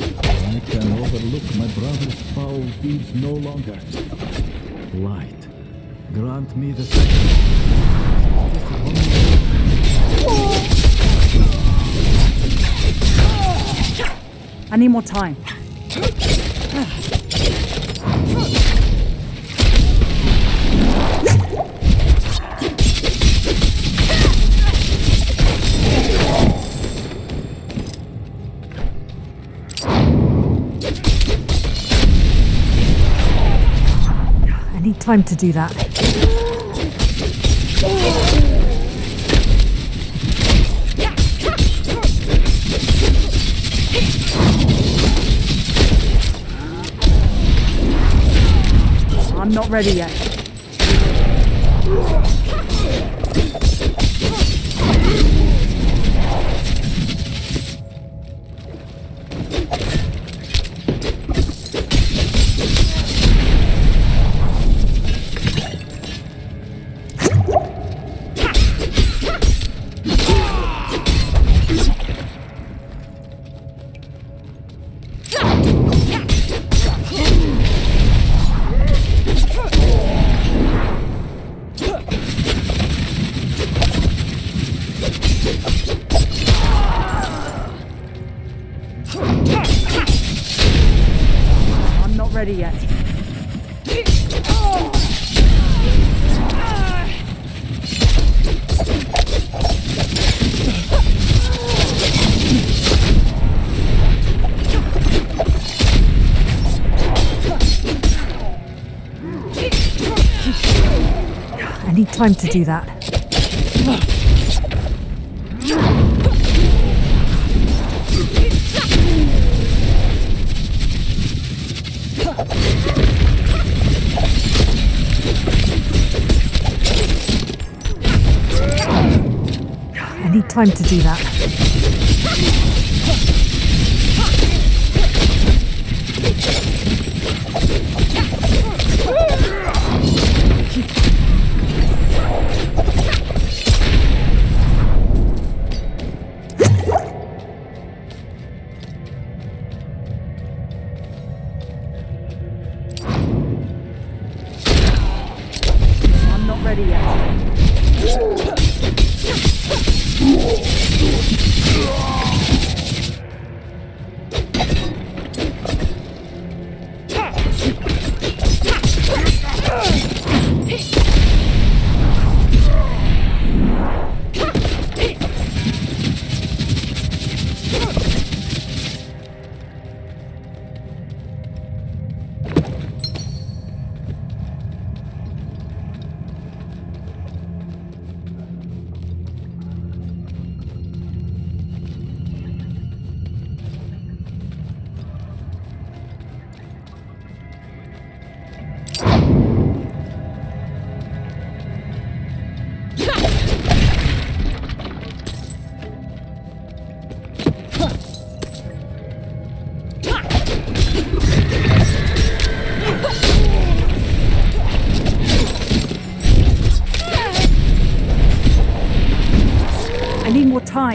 I can overlook my brother's foul deeds no longer. Light, grant me the I need more time. Time to do that. I'm not ready yet. Time to do that. I need time to do that.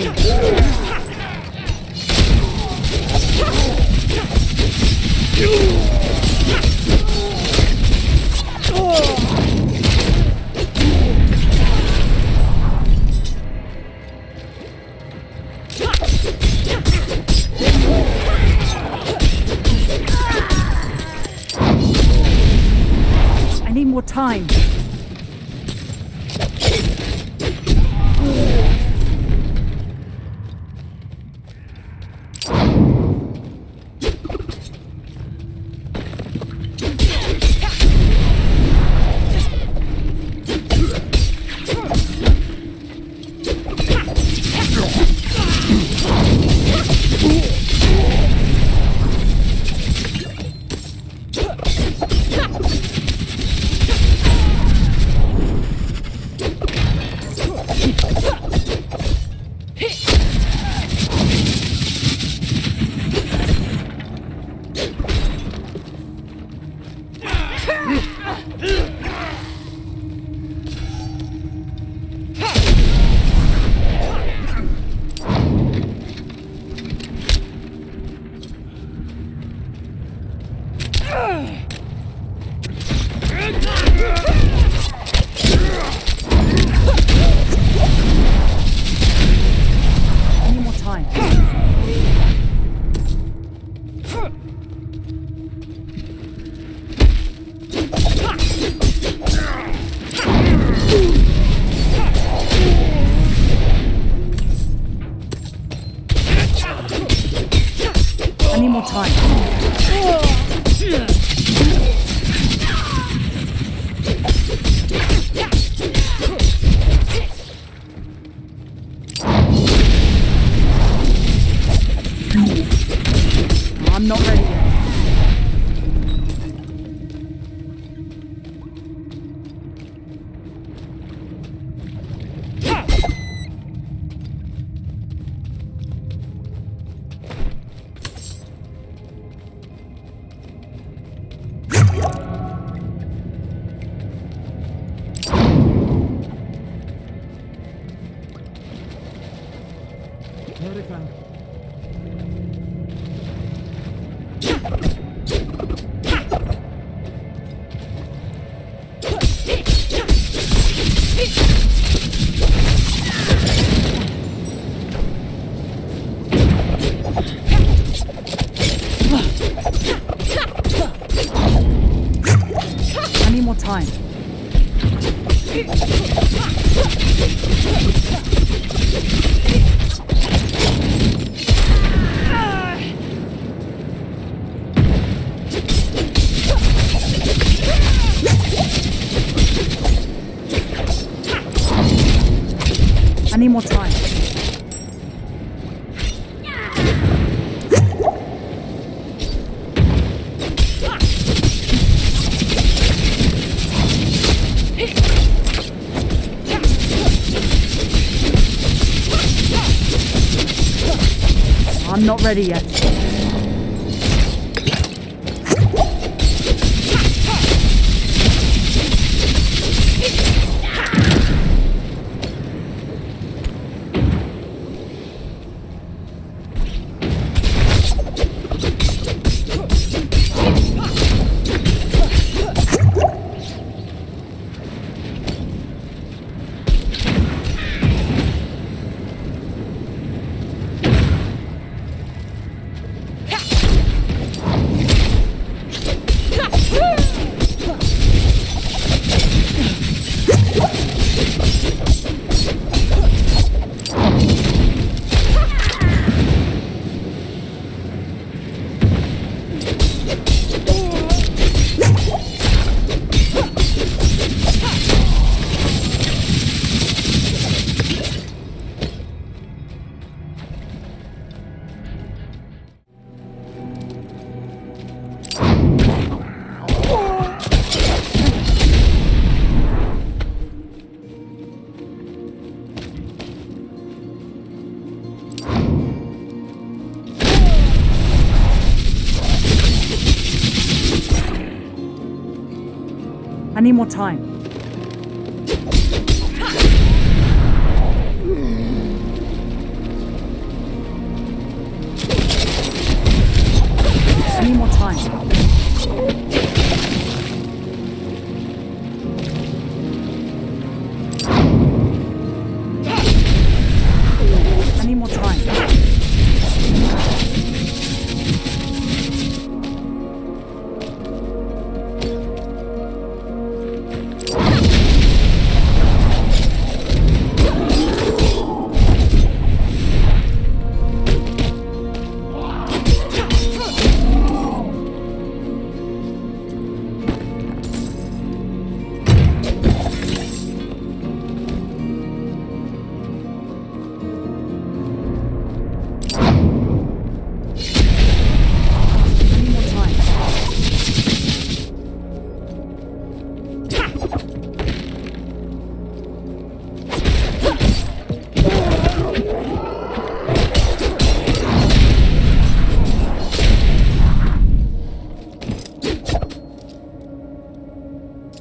Need I need more time.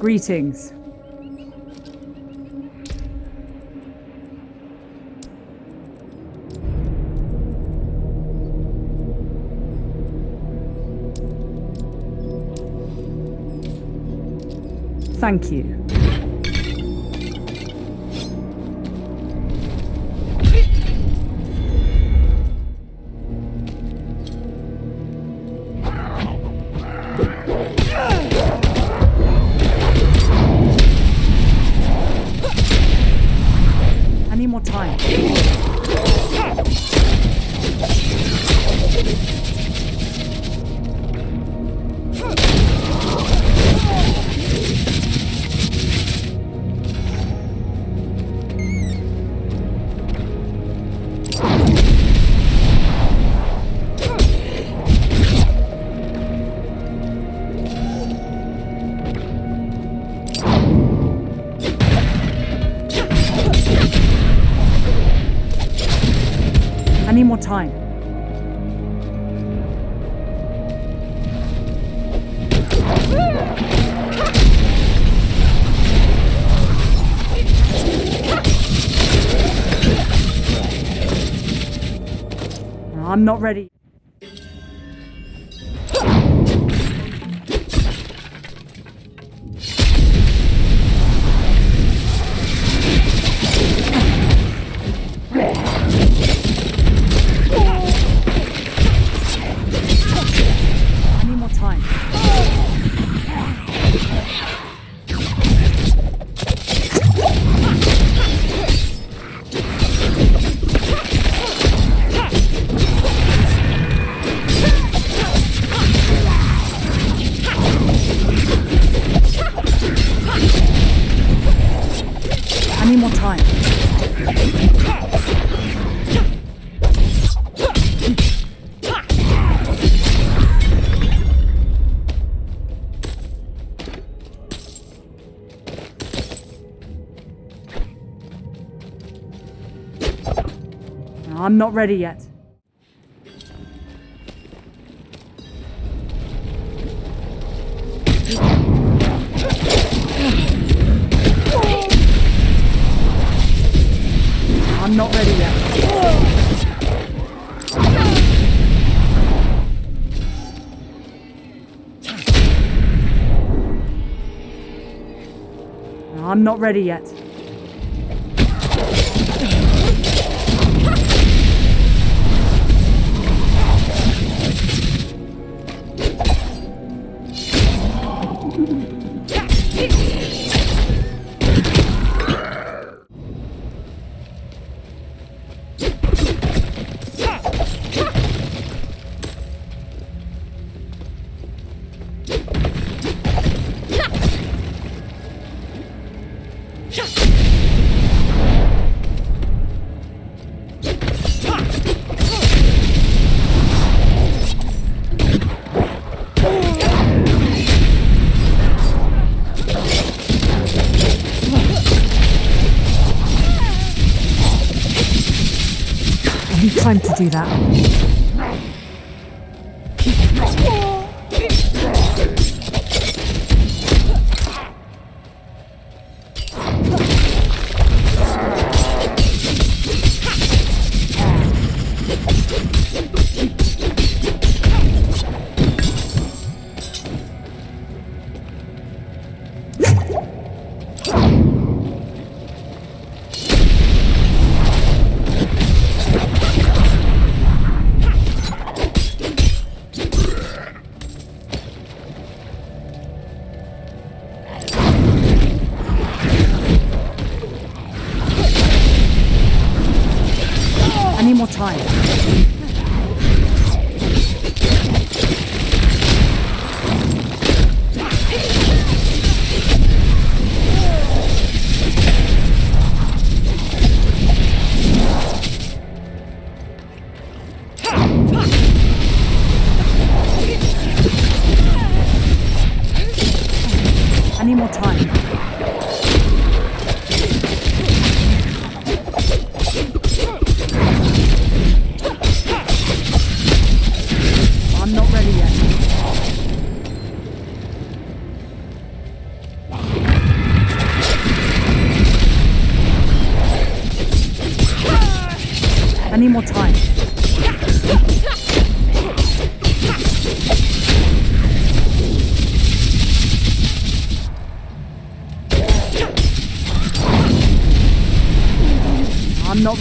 Greetings. Thank you. I'm not ready. Not ready yet. I'm not ready yet. I'm not ready yet. I to do that.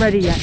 Ready yet.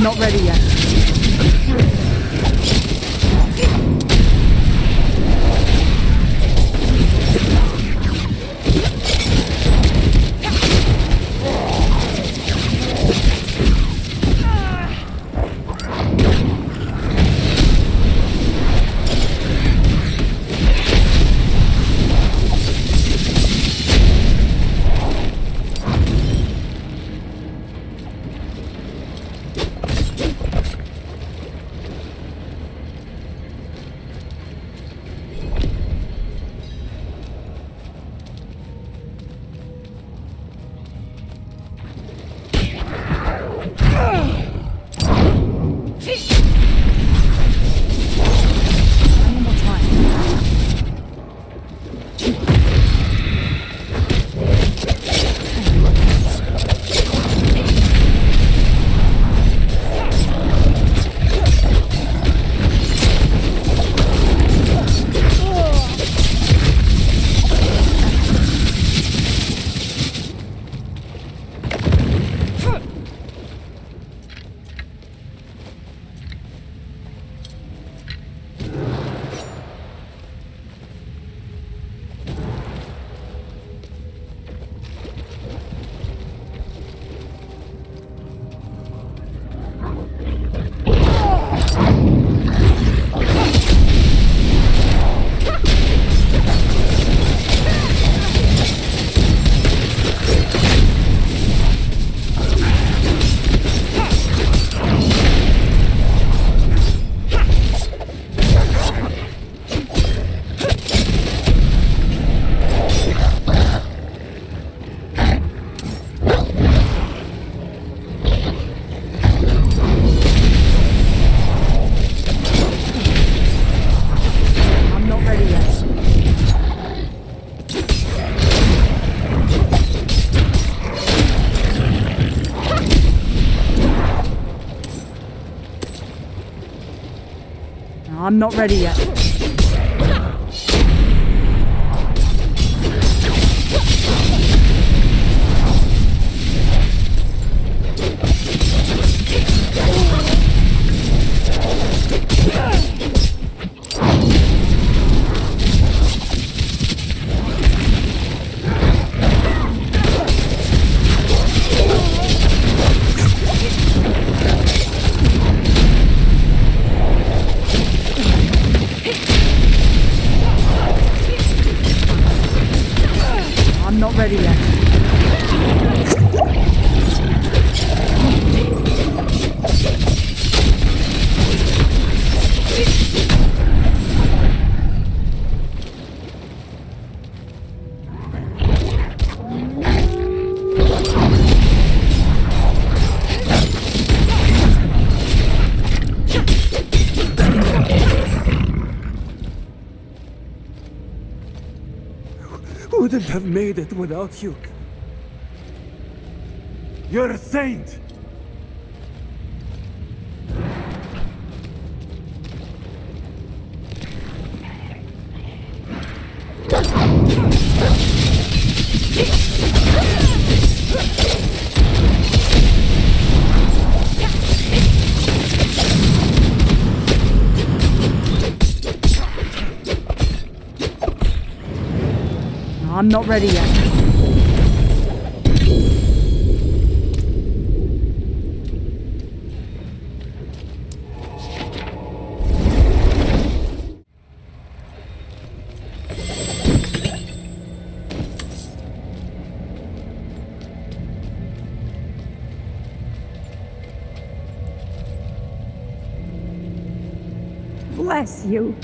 Not ready yet. Not ready yet. Not ready yet. Bless you.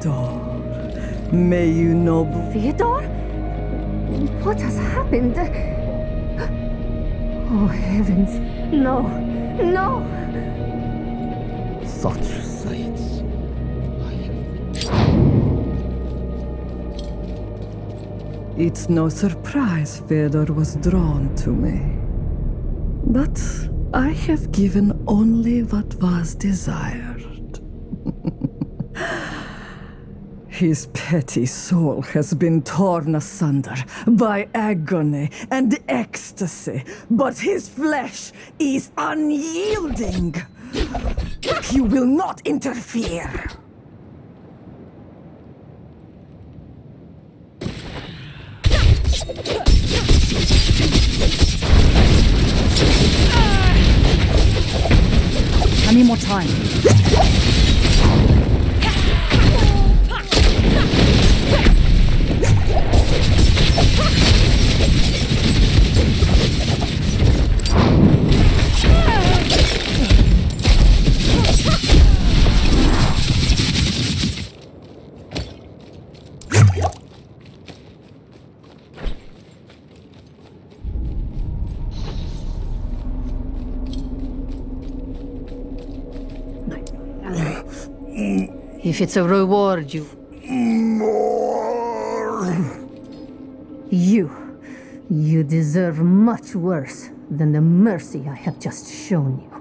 Fyodor, may you know... Theodore? What has happened? Oh, heavens. No. No! Such sights. It's no surprise Fyodor was drawn to me. But I have given only what was desired. His petty soul has been torn asunder by agony and ecstasy, but his flesh is unyielding. You will not interfere. I need more time. If it's a reward, you. You. You deserve much worse than the mercy I have just shown you.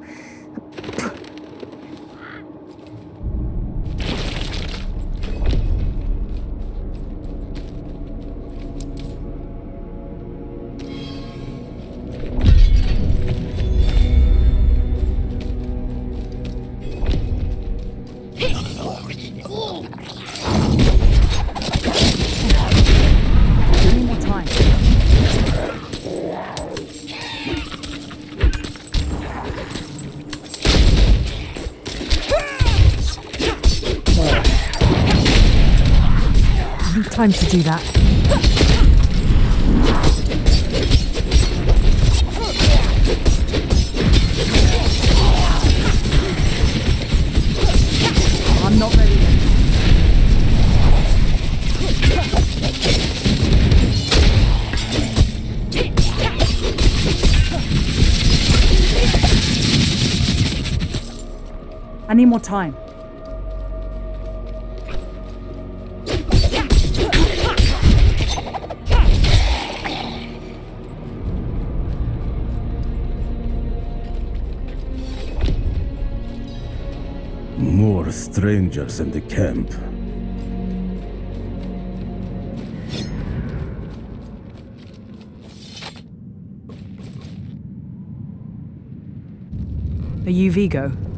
Do that. I'm not ready. I need more time. In the camp. Are you Vigo?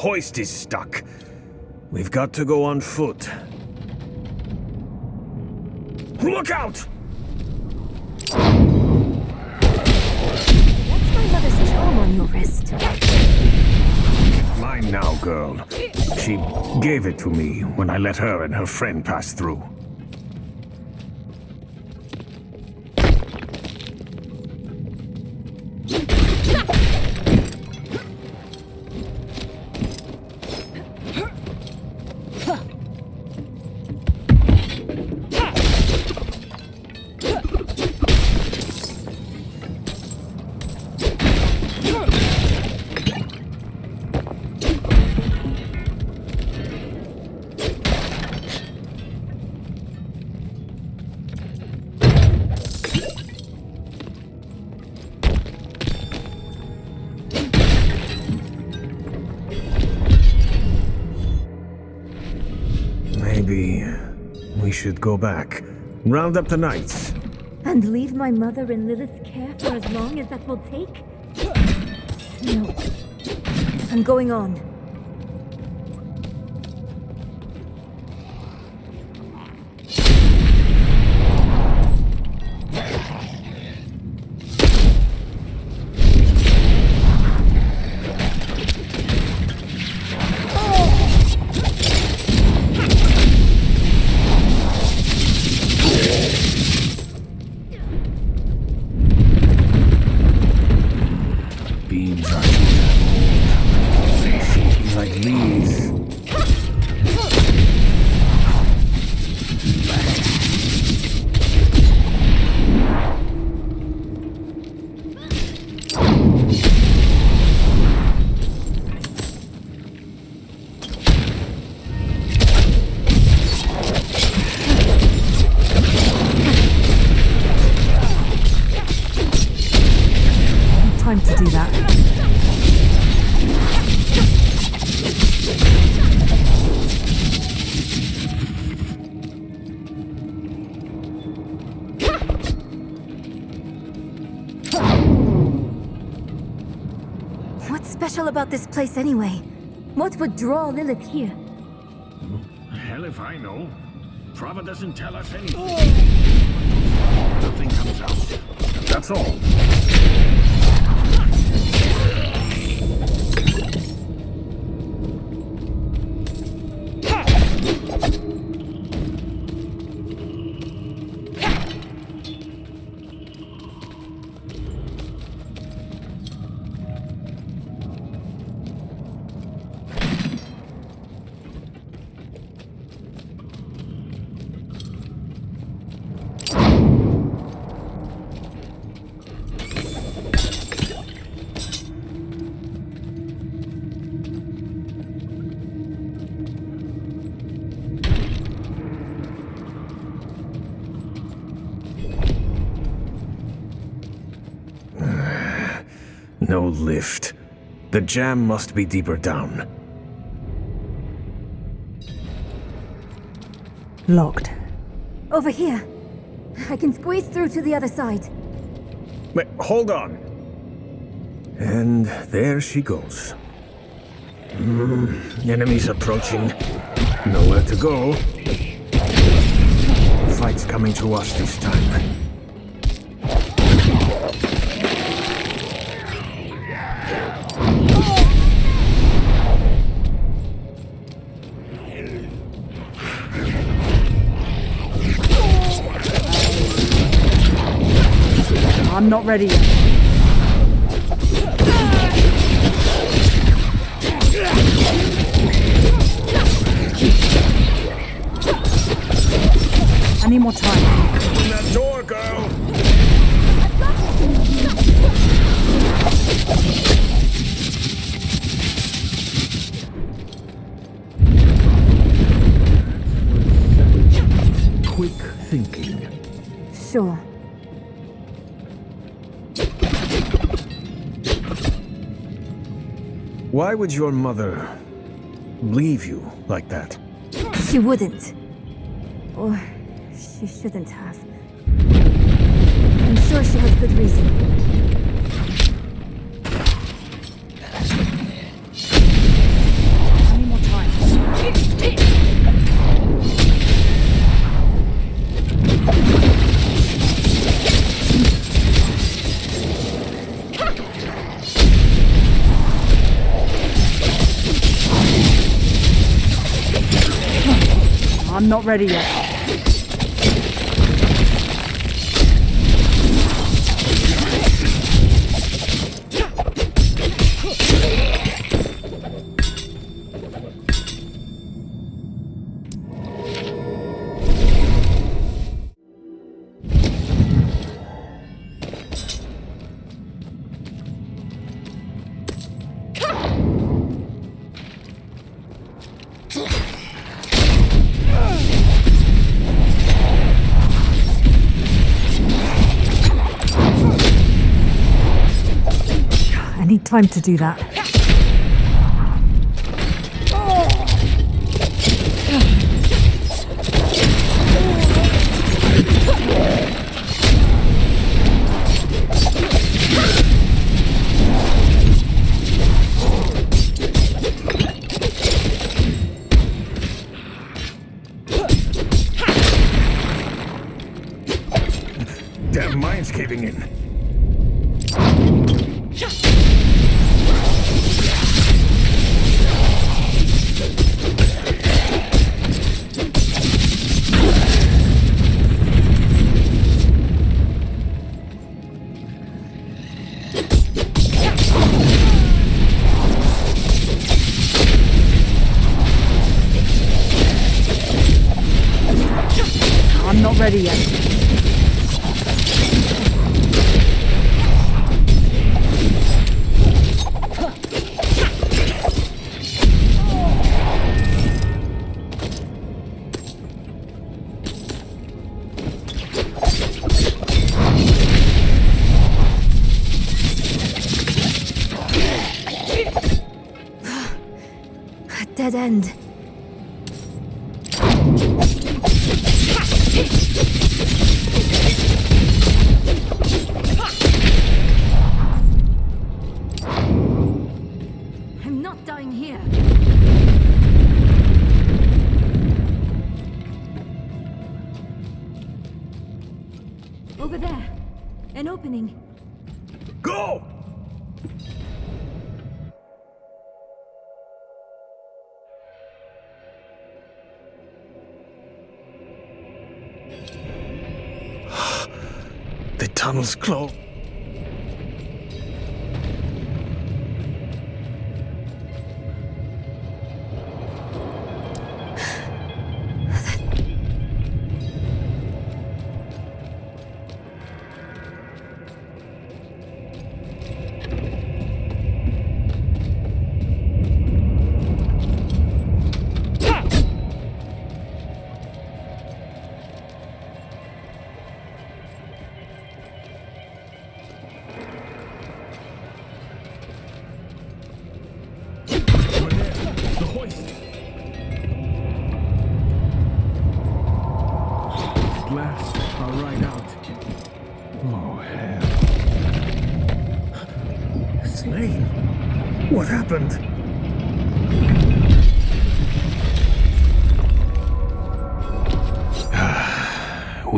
Hoist is stuck. We've got to go on foot. Look out! What's my mother's charm on your wrist? Mine now, girl. She gave it to me when I let her and her friend pass through. Round up the knights. And leave my mother in Lilith's care for as long as that will take? No. I'm going on. This place anyway? What would draw Lilith here? Hell if I know. Prava doesn't tell us anything. Oh. Nothing comes out. That's all. No lift. The jam must be deeper down. Locked. Over here. I can squeeze through to the other side. Wait, hold on. And there she goes. Hmm, enemies approaching. Nowhere to go. Fight's coming to us this time. Not ready yet. Why would your mother leave you like that? She wouldn't. Or she shouldn't have. I'm sure she had good reason. Ready yet. Time to do that. End. tunnel's closed.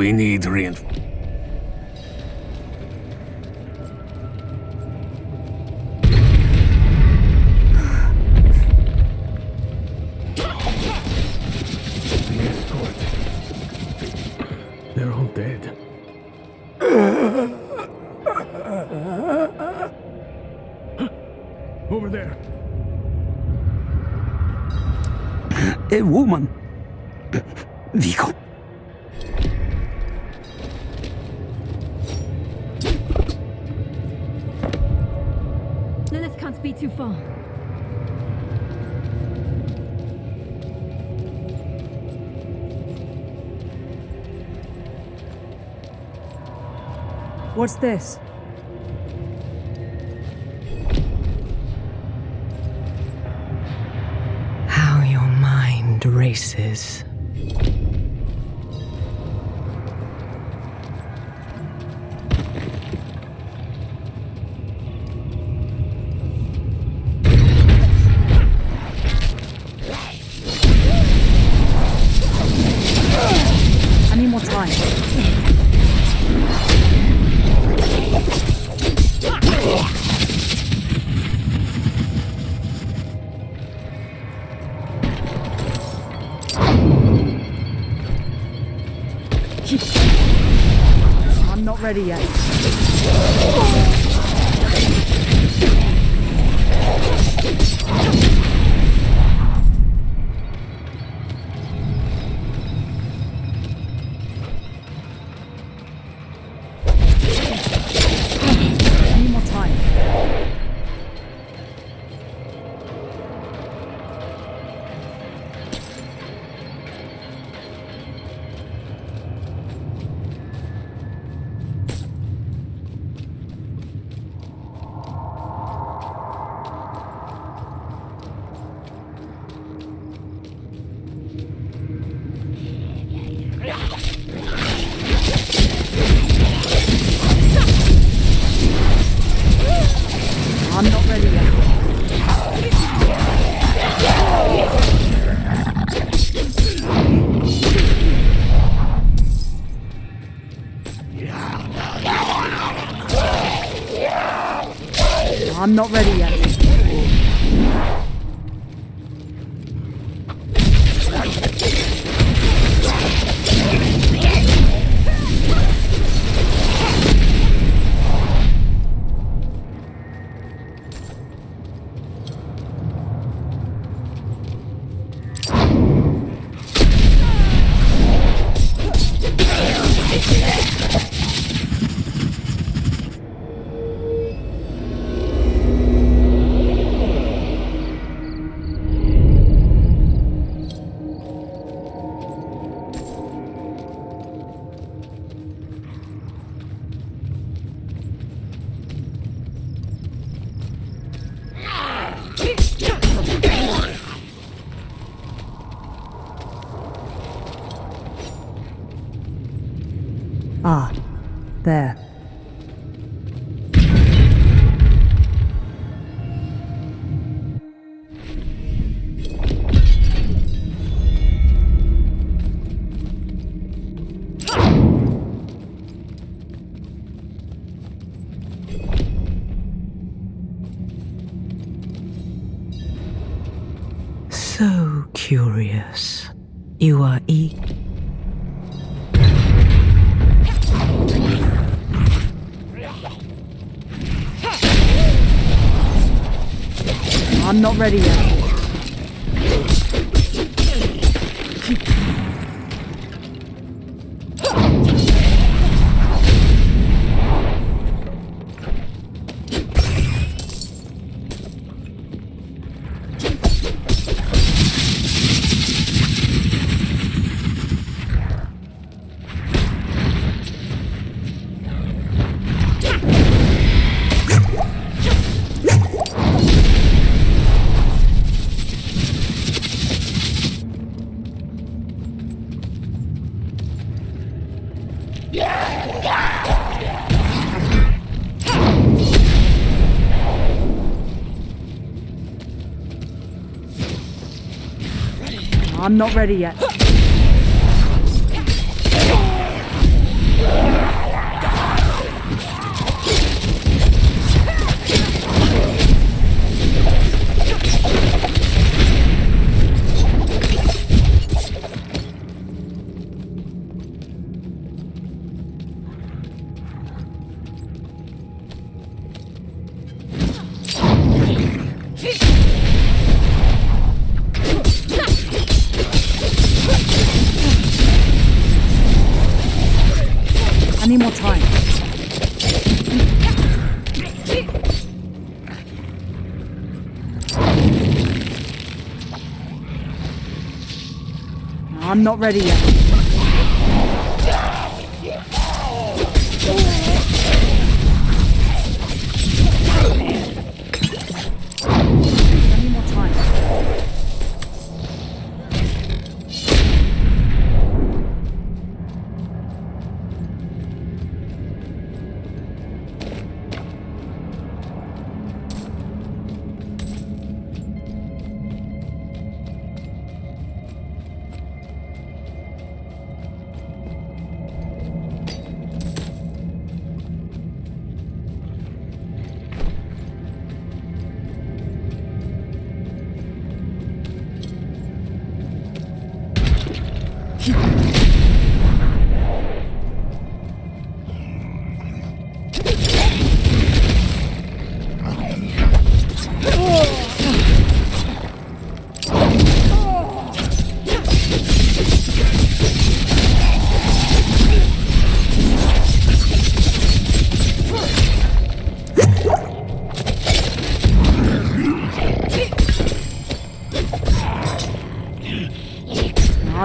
We need reinforcements. They're all dead. Over there. A woman. What's this? How your mind races. not ready yet. Ready yet. I'm not ready yet. Not ready yet.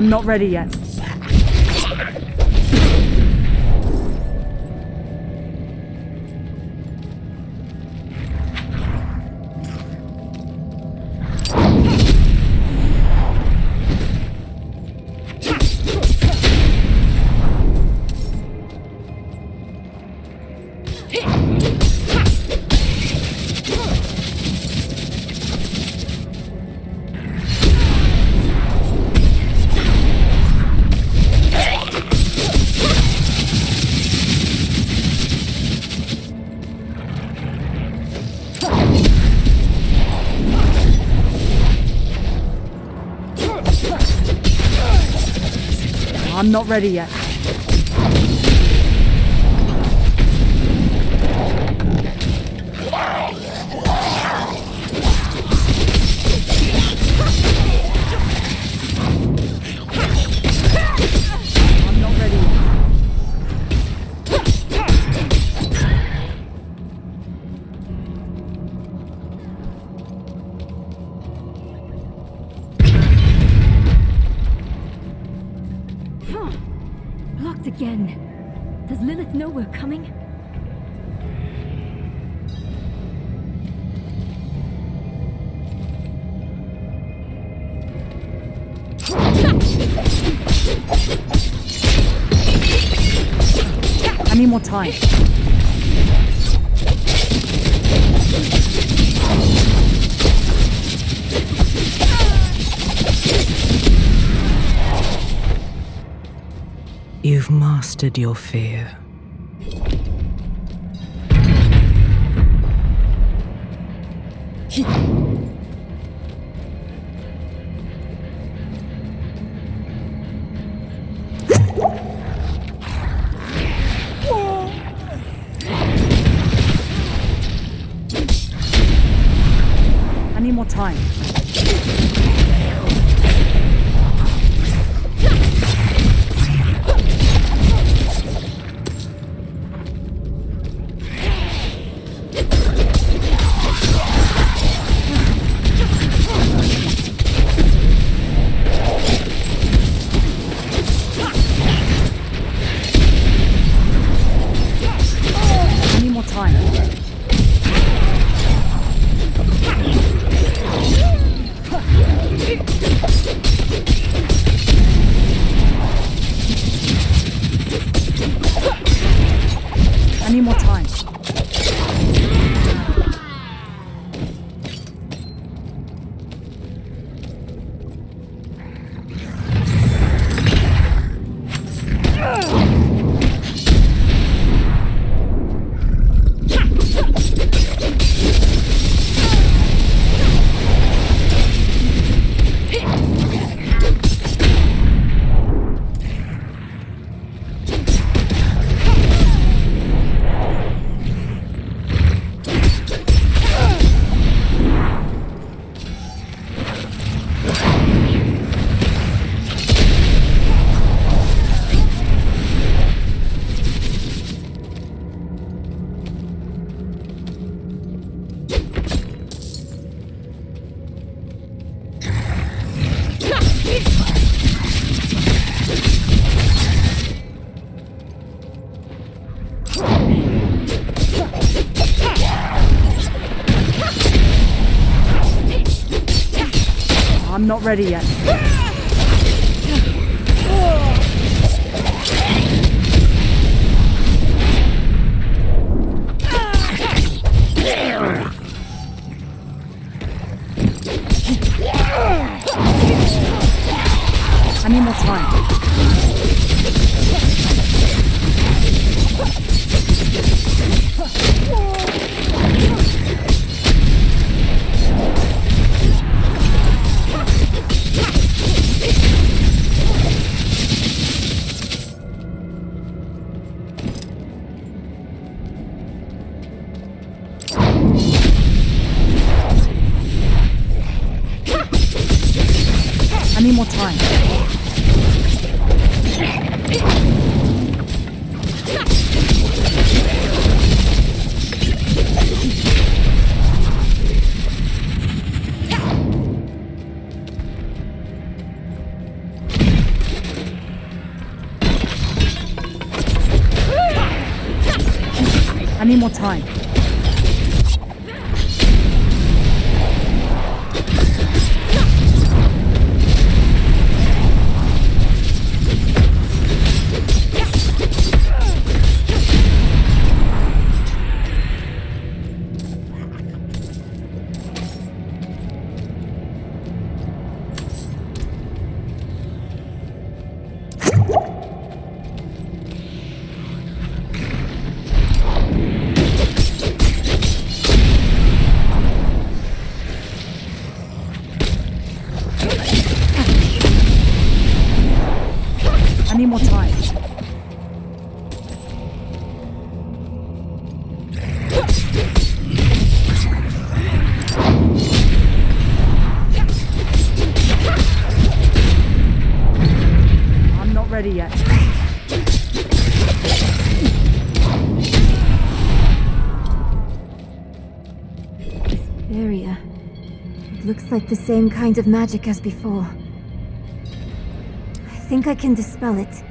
I'm not ready yet. I'm not ready yet. Your fear. not ready yet. like the same kind of magic as before. I think I can dispel it.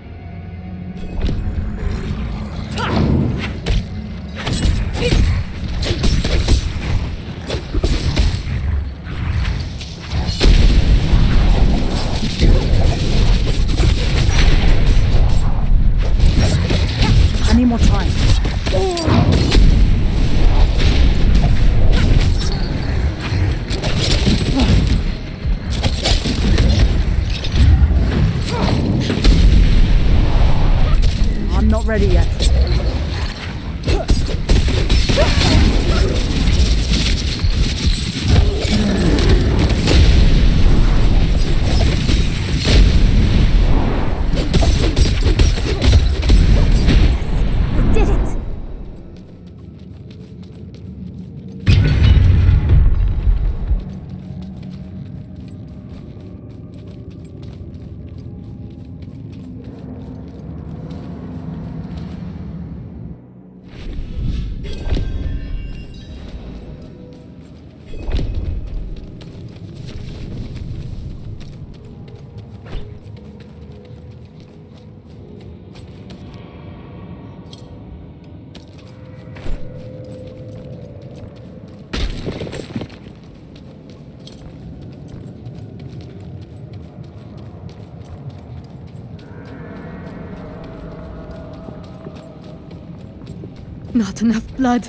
Not enough blood.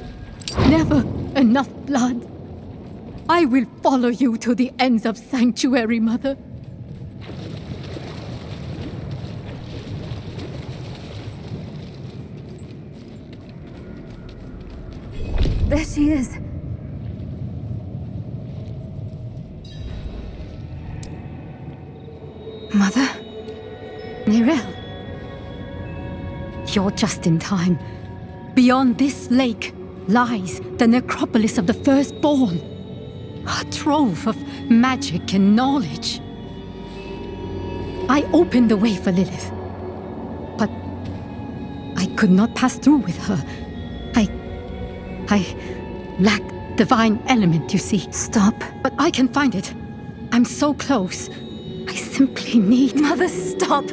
Never enough blood. I will follow you to the ends of Sanctuary, Mother. There she is. Mother? Neyrelle? You're just in time. Beyond this lake lies the necropolis of the firstborn. A trove of magic and knowledge. I opened the way for Lilith. But I could not pass through with her. I. I lack divine element, you see. Stop. But I can find it. I'm so close. I simply need. Mother, stop!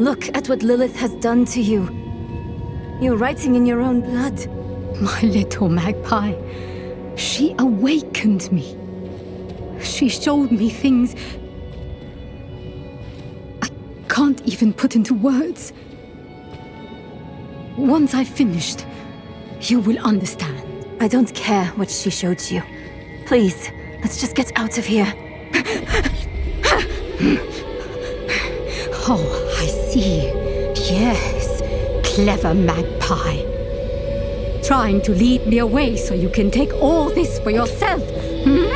Look at what Lilith has done to you. You're writing in your own blood. My little magpie. She awakened me. She showed me things I can't even put into words. Once I've finished, you will understand. I don't care what she showed you. Please, let's just get out of here. Oh, I see. Yes, clever magpie. Trying to lead me away so you can take all this for yourself. Hmm?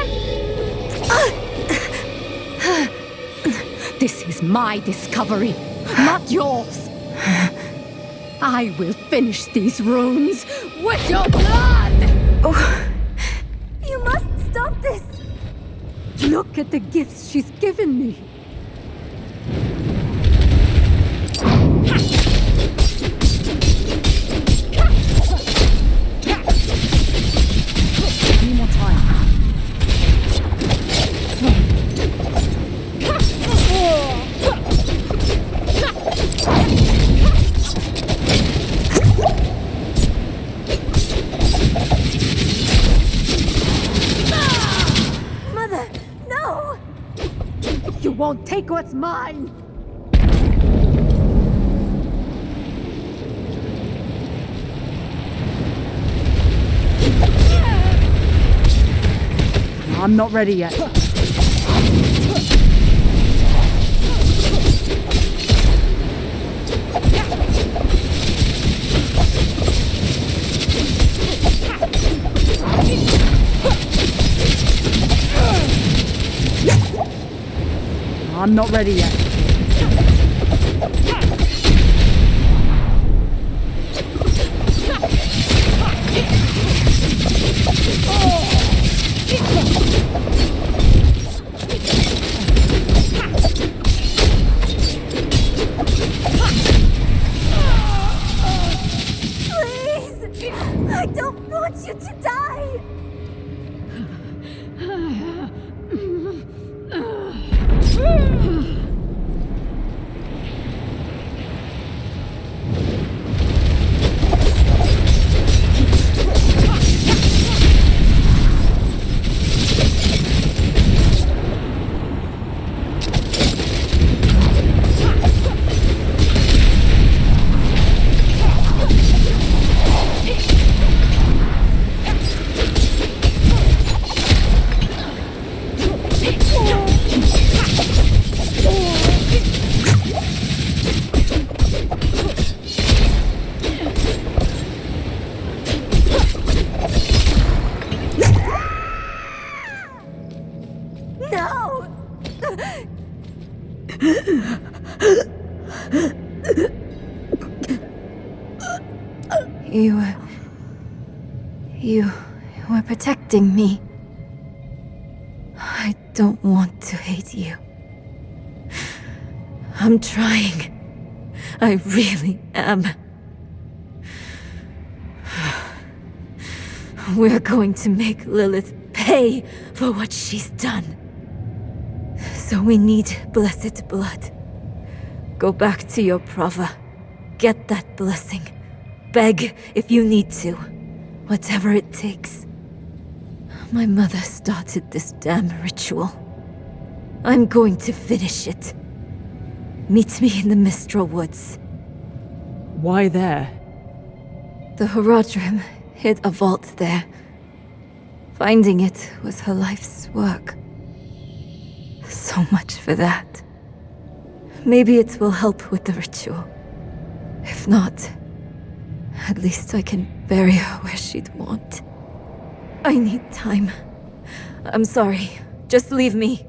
This is my discovery, not yours. I will finish these runes with your blood! Oh, you must stop this! Look at the gifts she's given me. Won't take what's mine! I'm not ready yet. I'm not ready yet. Going to make Lilith pay for what she's done. So we need blessed blood. Go back to your Prava. Get that blessing. Beg if you need to. Whatever it takes. My mother started this damn ritual. I'm going to finish it. Meet me in the Mistral Woods. Why there? The Horadrim hid a vault there. Finding it was her life's work. So much for that. Maybe it will help with the ritual. If not, at least I can bury her where she'd want. I need time. I'm sorry. Just leave me.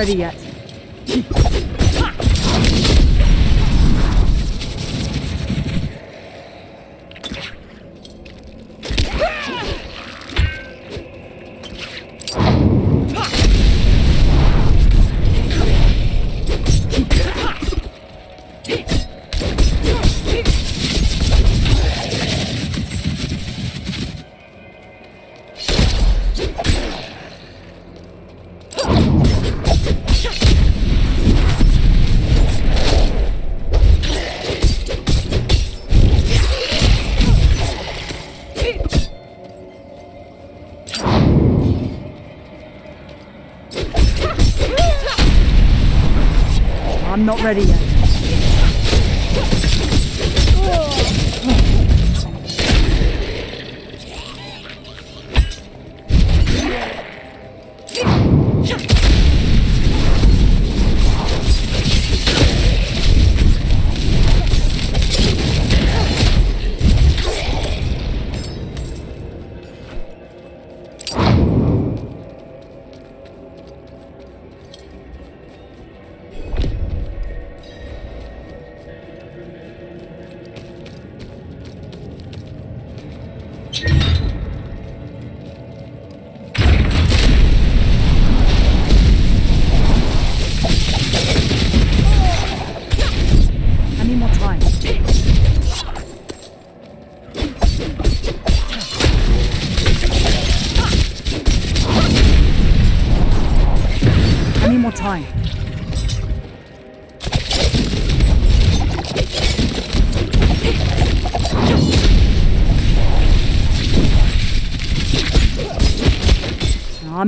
I'm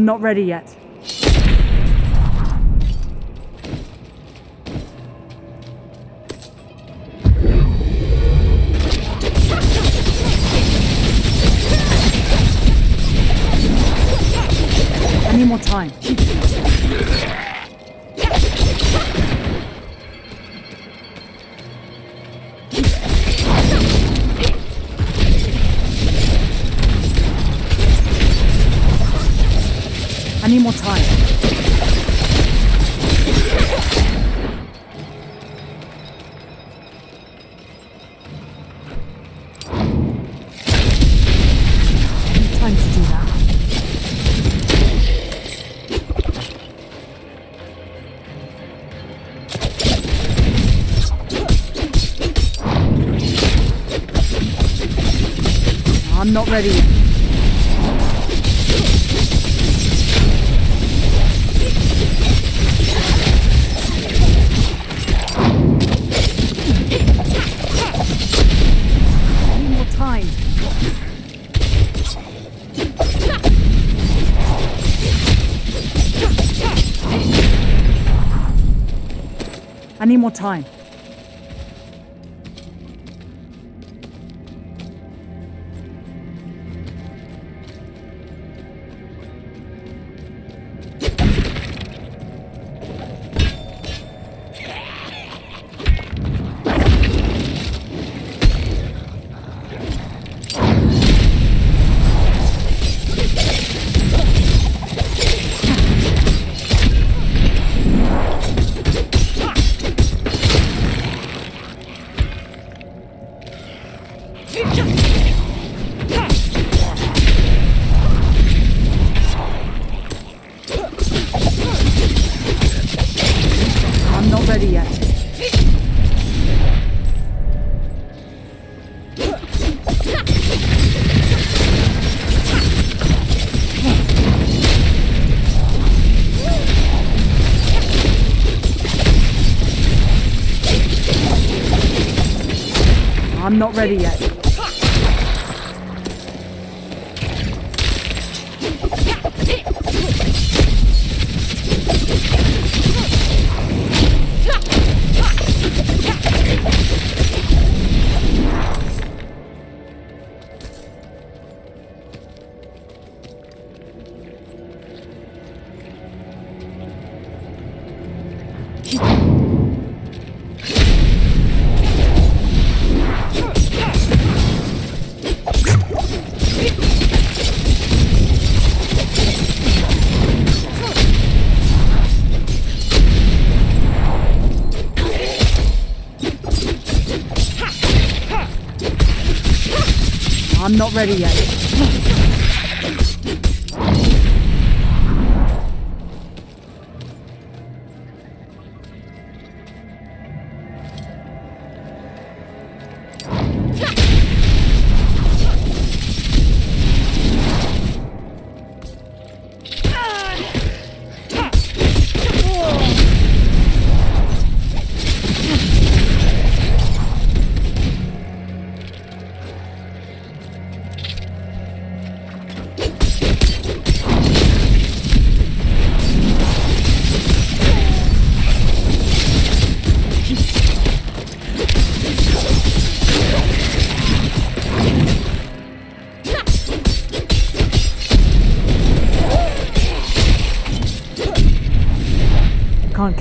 I'm not ready yet. i not ready yet. I need more time. not ready yet. María.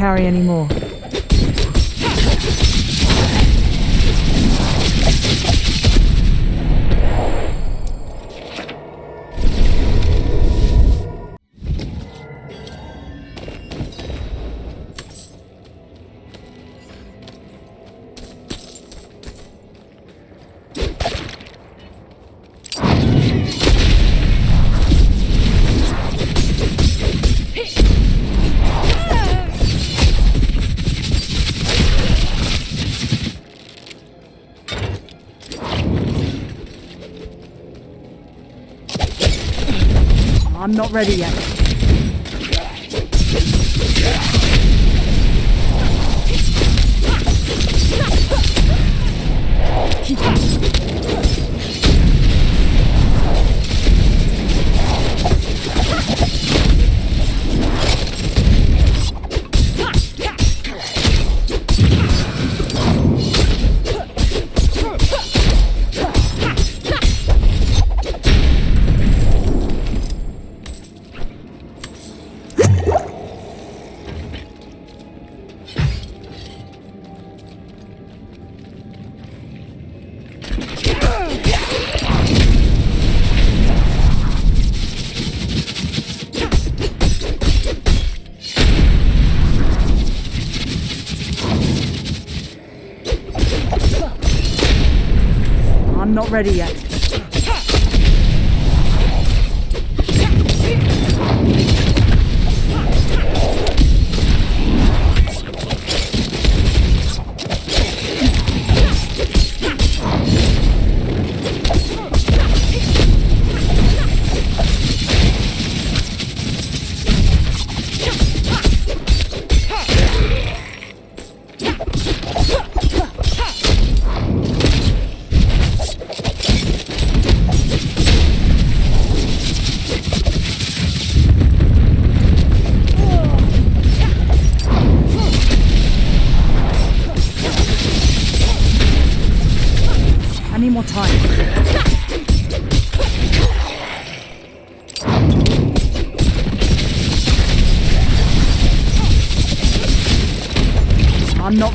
Carry any more. Ready yet. Ready yet.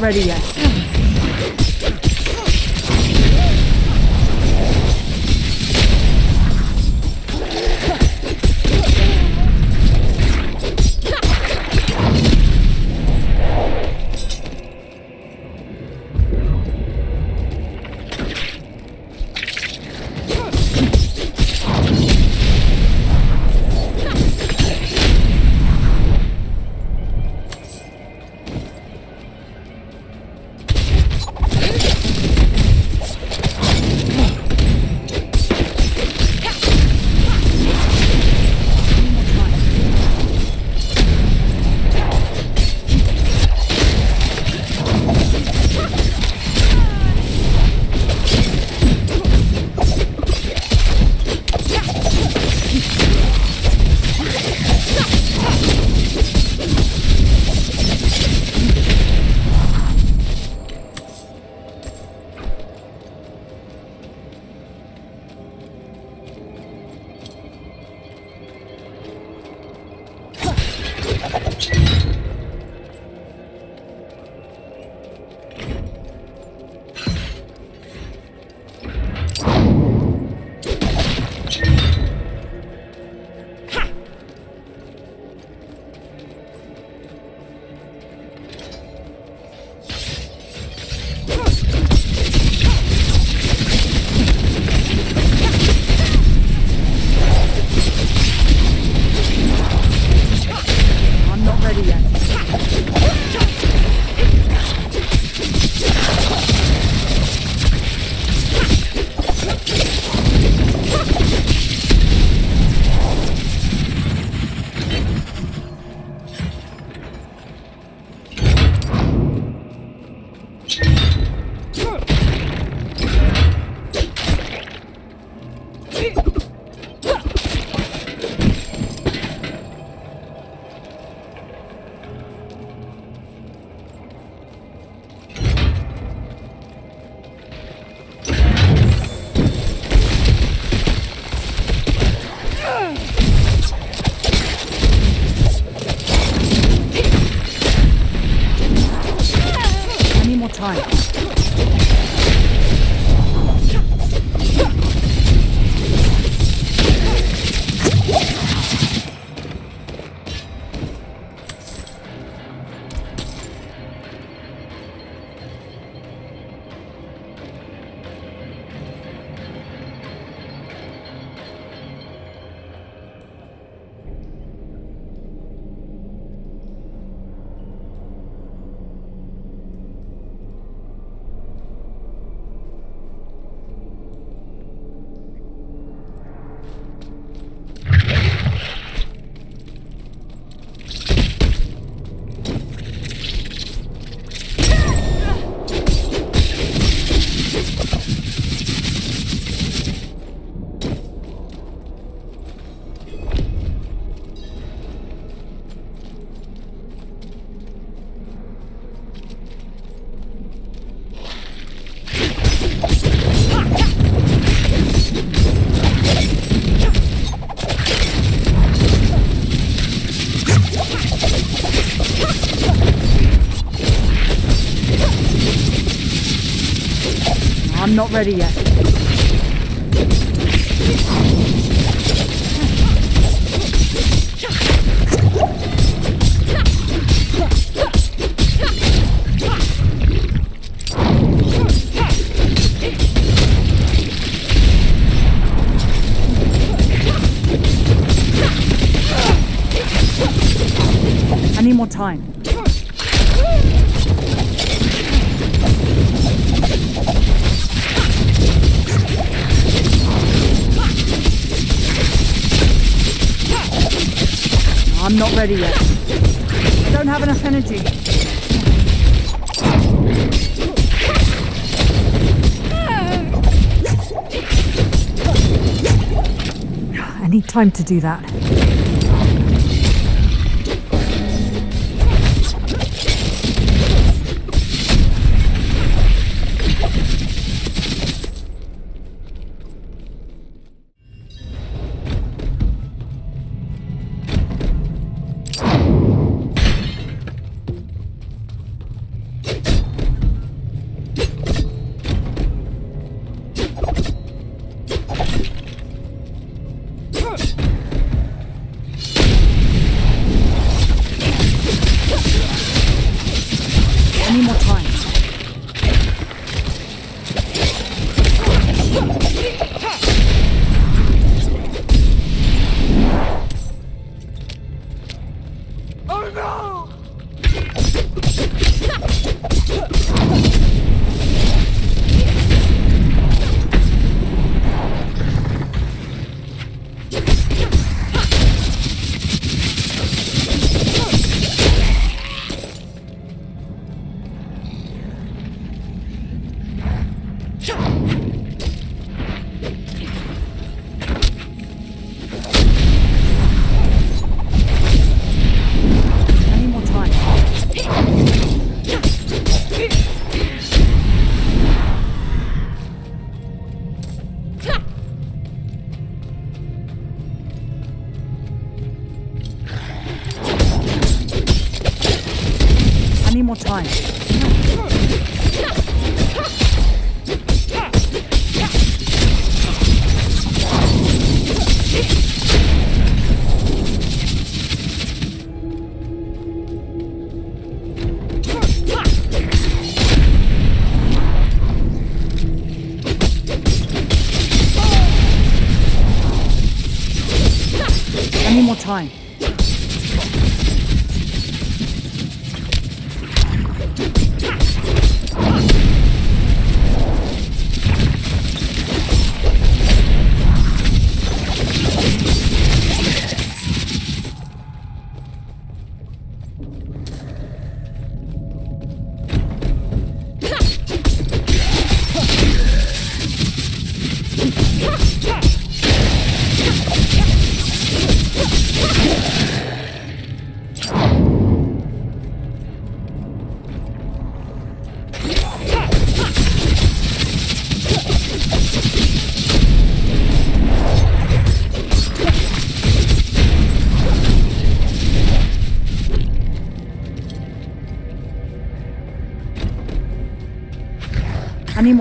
I'm not ready yet. I need more time. Ready yet. I don't have enough energy. I need time to do that.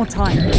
More time.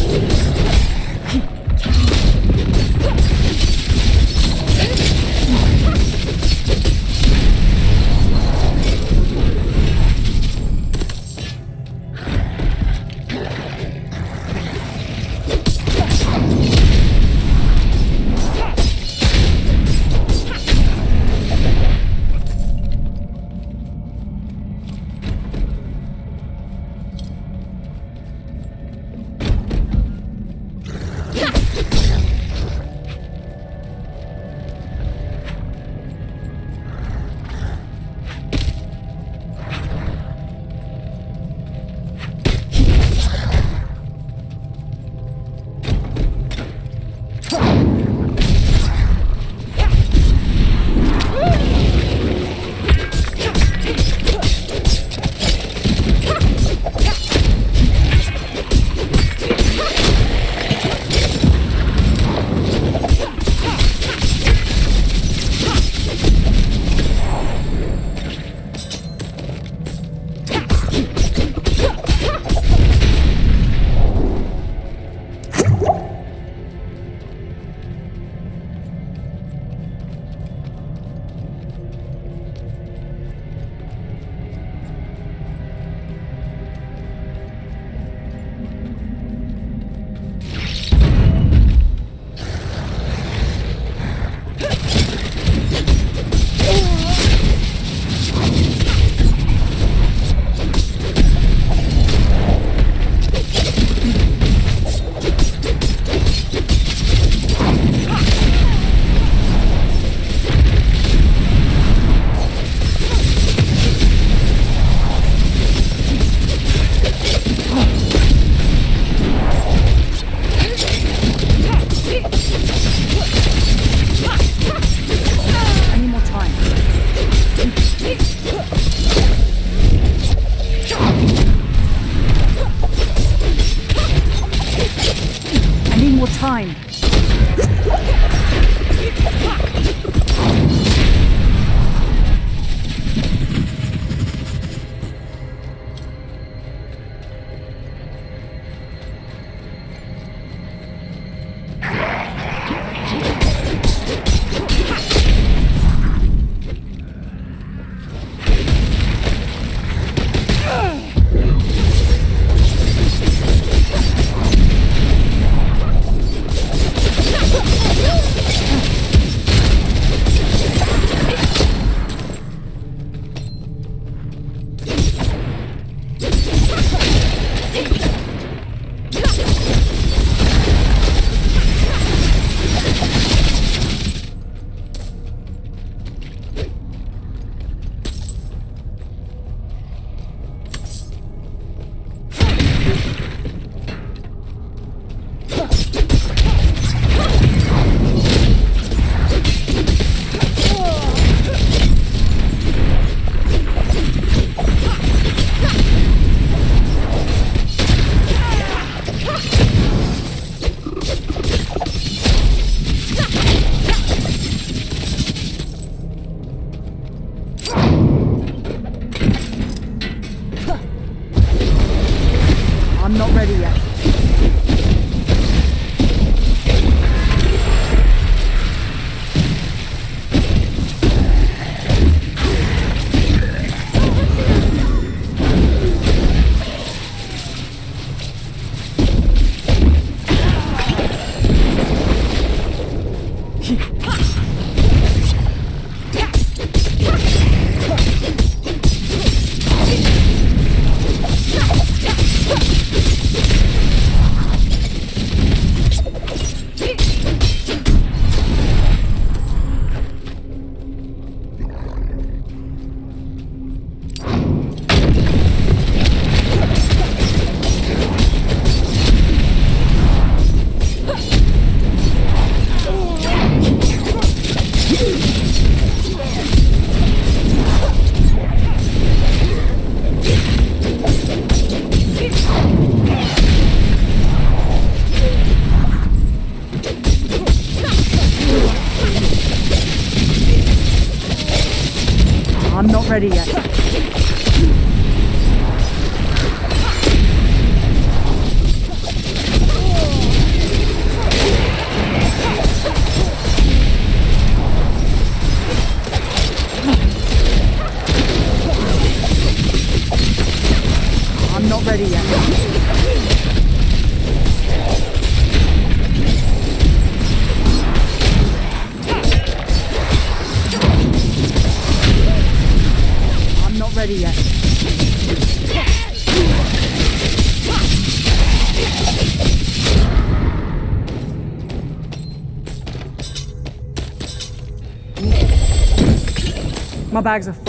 Bags are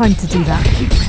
time to do that.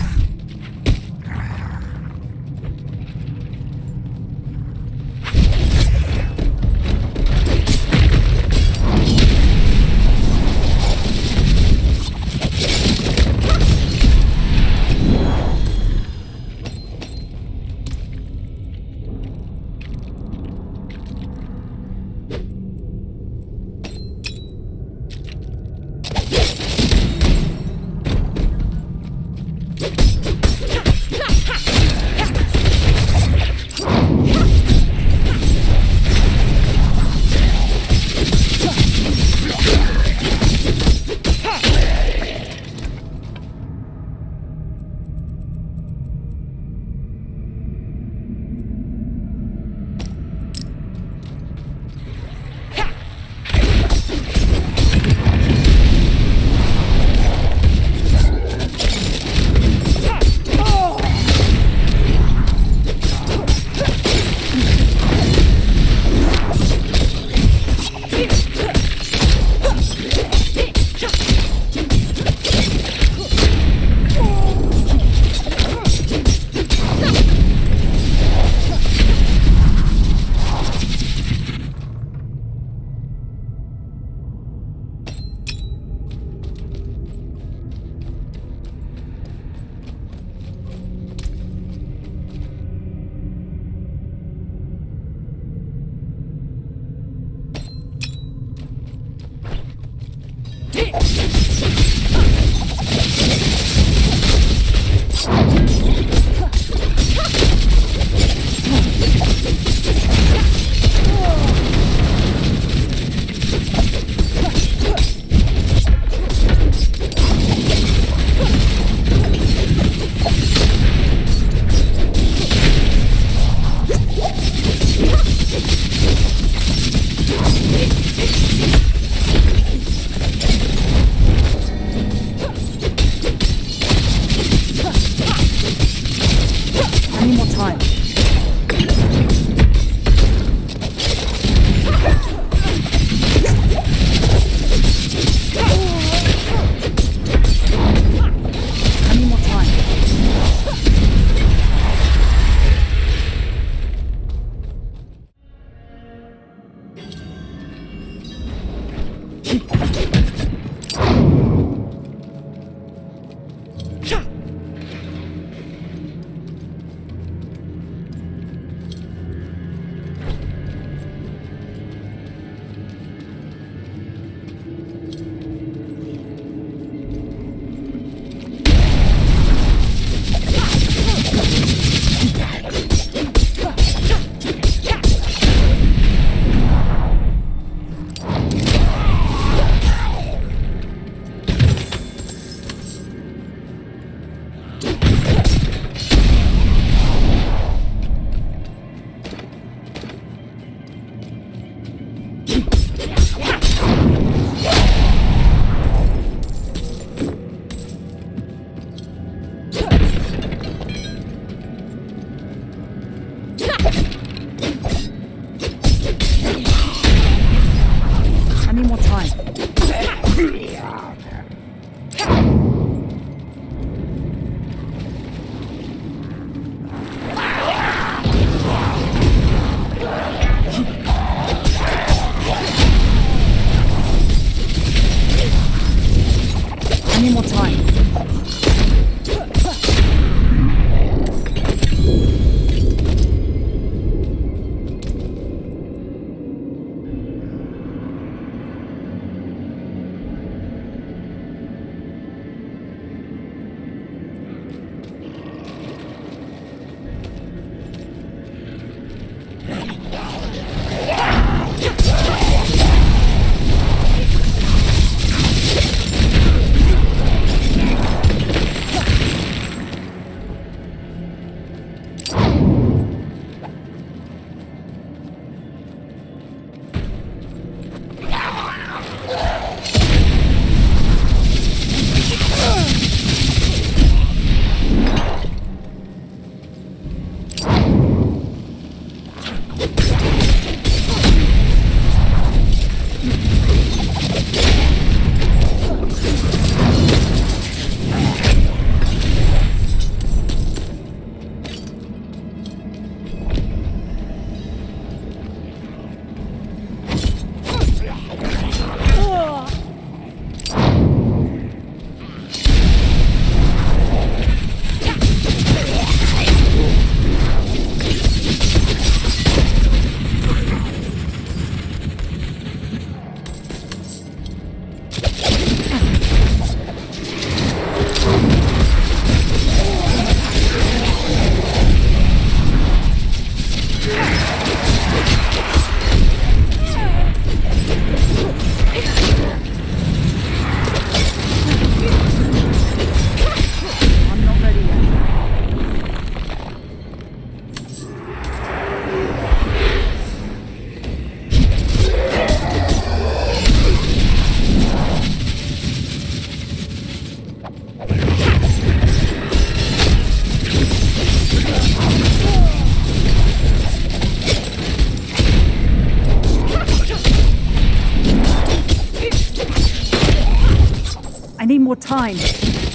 I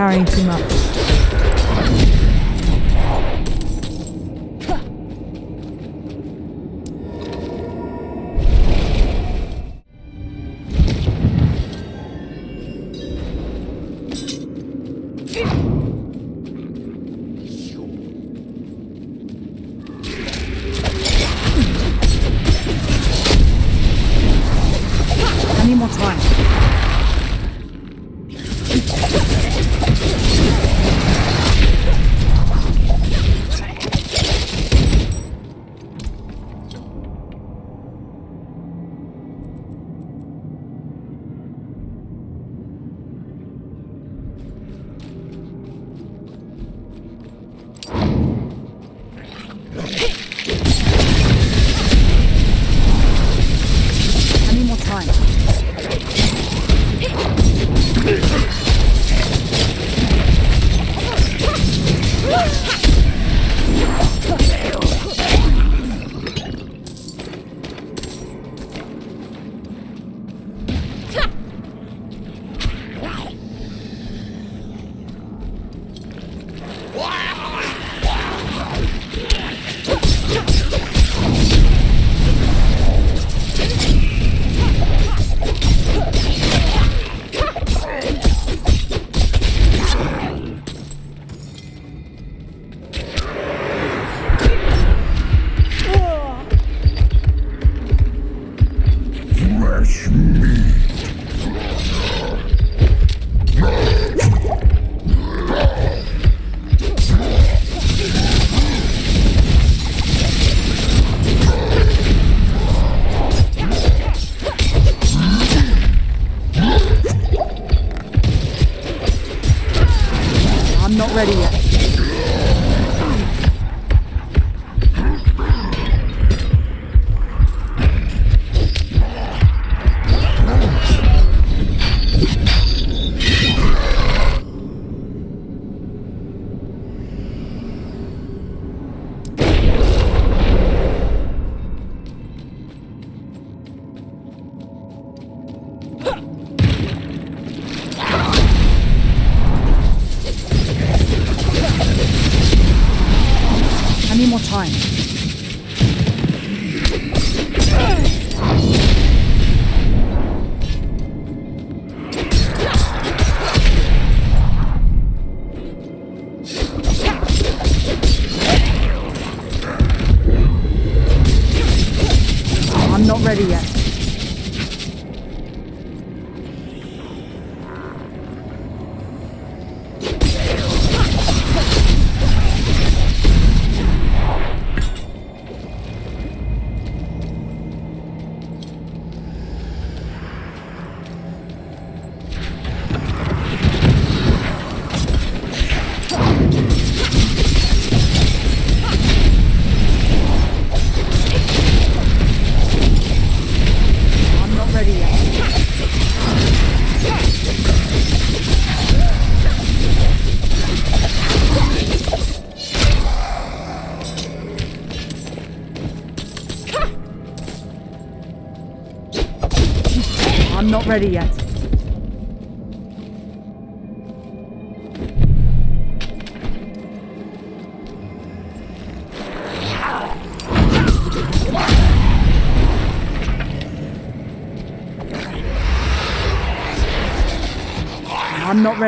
carrying too much.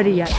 I'm